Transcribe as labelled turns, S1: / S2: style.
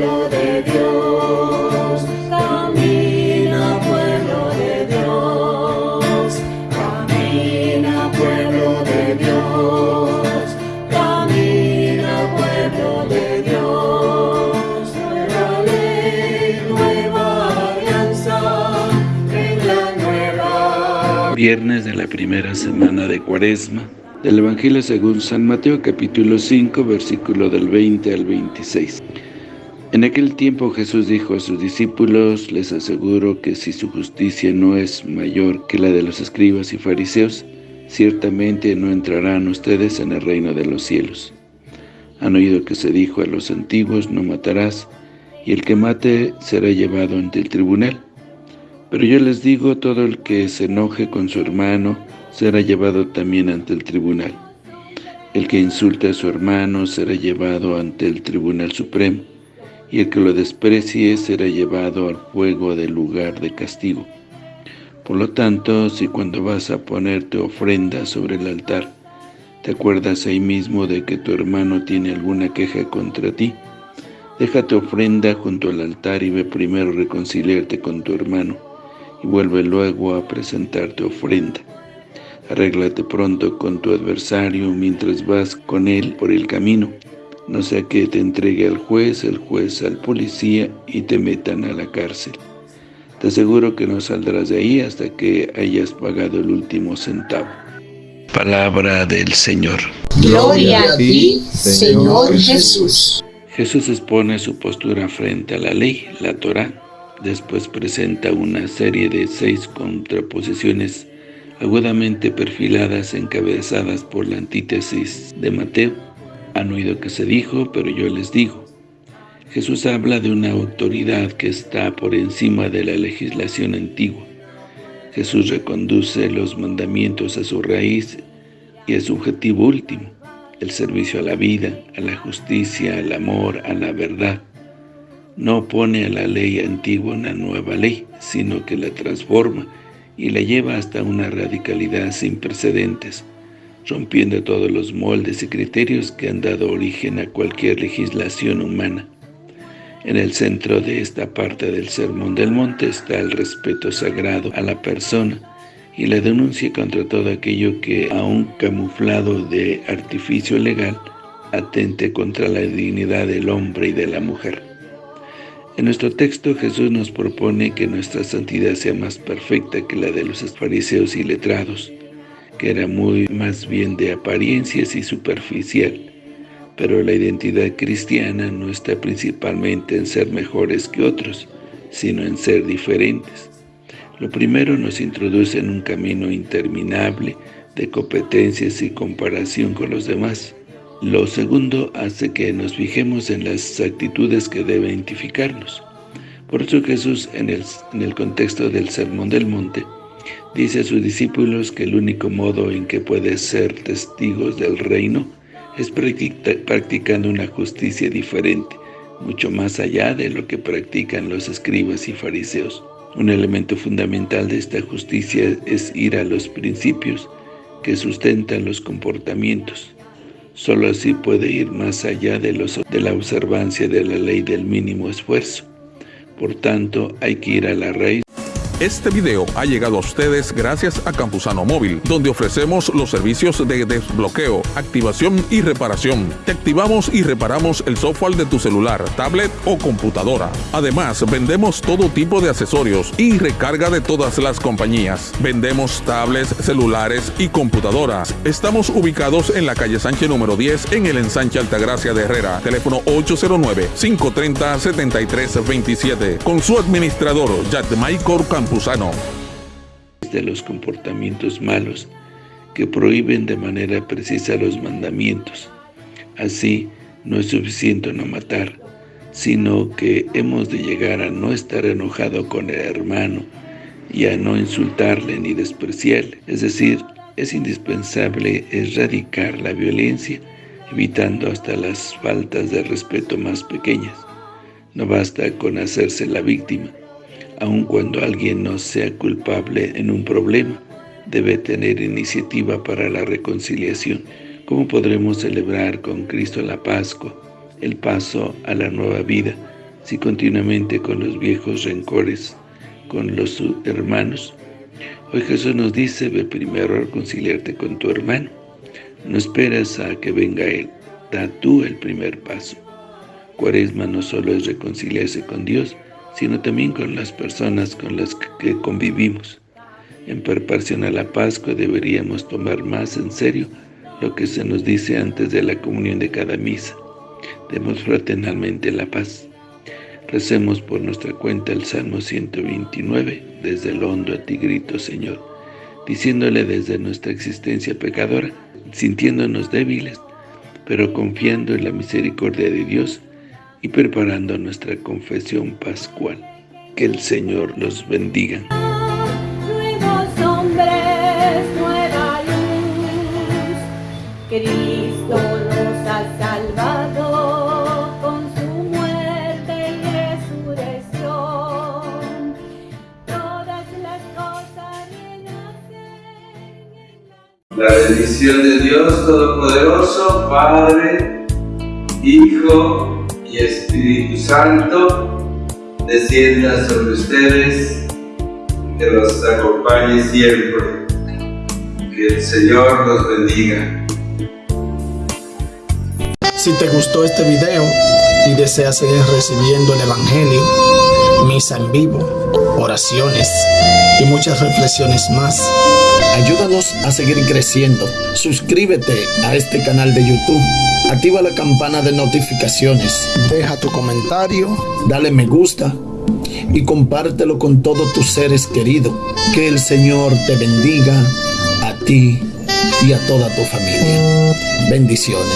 S1: pueblo de Dios, camina pueblo de Dios, camina pueblo de Dios, camina pueblo de Dios, nueva ley, nueva alianza, en la nueva.
S2: Viernes de la primera semana de Cuaresma, del Evangelio según San Mateo capítulo 5 versículo del 20 al 26. En aquel tiempo Jesús dijo a sus discípulos, les aseguro que si su justicia no es mayor que la de los escribas y fariseos, ciertamente no entrarán ustedes en el reino de los cielos. Han oído que se dijo a los antiguos, no matarás, y el que mate será llevado ante el tribunal. Pero yo les digo, todo el que se enoje con su hermano, será llevado también ante el tribunal. El que insulte a su hermano será llevado ante el Tribunal Supremo, y el que lo desprecie será llevado al fuego del lugar de castigo. Por lo tanto, si cuando vas a ponerte ofrenda sobre el altar, te acuerdas ahí mismo de que tu hermano tiene alguna queja contra ti, déjate ofrenda junto al altar y ve primero reconciliarte con tu hermano, y vuelve luego a presentarte ofrenda. Arréglate pronto con tu adversario mientras vas con él por el camino, no sea que te entregue al juez, el juez al policía y te metan a la cárcel. Te aseguro que no saldrás de ahí hasta que hayas pagado el último centavo. Palabra del Señor.
S3: Gloria a ti, Señor Jesús.
S2: Jesús expone su postura frente a la ley, la Torá. Después presenta una serie de seis contraposiciones agudamente perfiladas, encabezadas por la antítesis de Mateo. Han oído que se dijo, pero yo les digo. Jesús habla de una autoridad que está por encima de la legislación antigua. Jesús reconduce los mandamientos a su raíz y a su objetivo último, el servicio a la vida, a la justicia, al amor, a la verdad. No pone a la ley antigua una nueva ley, sino que la transforma y la lleva hasta una radicalidad sin precedentes, rompiendo todos los moldes y criterios que han dado origen a cualquier legislación humana. En el centro de esta parte del Sermón del Monte está el respeto sagrado a la persona y la denuncia contra todo aquello que, aun camuflado de artificio legal, atente contra la dignidad del hombre y de la mujer. En nuestro texto Jesús nos propone que nuestra santidad sea más perfecta que la de los fariseos y letrados, que era muy más bien de apariencias y superficial. Pero la identidad cristiana no está principalmente en ser mejores que otros, sino en ser diferentes. Lo primero nos introduce en un camino interminable de competencias y comparación con los demás. Lo segundo hace que nos fijemos en las actitudes que deben identificarnos. Por eso Jesús, en el, en el contexto del Sermón del Monte, dice a sus discípulos que el único modo en que puede ser testigos del reino es practicando una justicia diferente, mucho más allá de lo que practican los escribas y fariseos. Un elemento fundamental de esta justicia es ir a los principios que sustentan los comportamientos, Solo así puede ir más allá de, de la observancia de la ley del mínimo esfuerzo. Por tanto, hay que ir a la raíz
S4: este video ha llegado a ustedes gracias a Campusano Móvil, donde ofrecemos los servicios de desbloqueo, activación y reparación. Te activamos y reparamos el software de tu celular, tablet o computadora. Además, vendemos todo tipo de accesorios y recarga de todas las compañías. Vendemos tablets, celulares y computadoras. Estamos ubicados en la calle Sánchez número 10 en el ensanche Altagracia de Herrera. Teléfono 809-530-7327. Con su administrador, Michael
S2: De los comportamientos malos que prohíben de manera precisa los mandamientos. Así, no es suficiente no matar, sino que hemos de llegar a no estar enojado con el hermano y a no insultarle ni despreciarle. Es decir, es indispensable erradicar la violencia, evitando hasta las faltas de respeto más pequeñas. No basta con hacerse la víctima, aun cuando alguien no sea culpable en un problema, debe tener iniciativa para la reconciliación. ¿Cómo podremos celebrar con Cristo la Pascua, el paso a la nueva vida, si continuamente con los viejos rencores con los hermanos. Hoy Jesús nos dice, ve primero a reconciliarte con tu hermano. No esperas a que venga Él, da tú el primer paso. Cuaresma no solo es reconciliarse con Dios, sino también con las personas con las que convivimos. En preparación a la Pascua deberíamos tomar más en serio lo que se nos dice antes de la comunión de cada misa. Demos fraternalmente la paz. Recemos por nuestra cuenta el Salmo 129, desde el hondo a ti grito, Señor, diciéndole desde nuestra existencia pecadora, sintiéndonos débiles, pero confiando en la misericordia de Dios y preparando nuestra confesión pascual. Que el Señor los bendiga.
S1: Cristo nos ha salvado con su muerte y resurrección. Todas las cosas renacen.
S5: La bendición de Dios Todopoderoso, Padre, Hijo y Espíritu Santo, descienda sobre ustedes, que los acompañe siempre. Que el Señor los bendiga.
S6: Si te gustó este video y deseas seguir recibiendo el Evangelio, misa en vivo, oraciones y muchas reflexiones más, ayúdanos a seguir creciendo. Suscríbete a este canal de YouTube, activa la campana de notificaciones, deja tu comentario, dale me gusta y compártelo con todos tus seres queridos. Que el Señor te bendiga a ti y a toda tu familia. Bendiciones.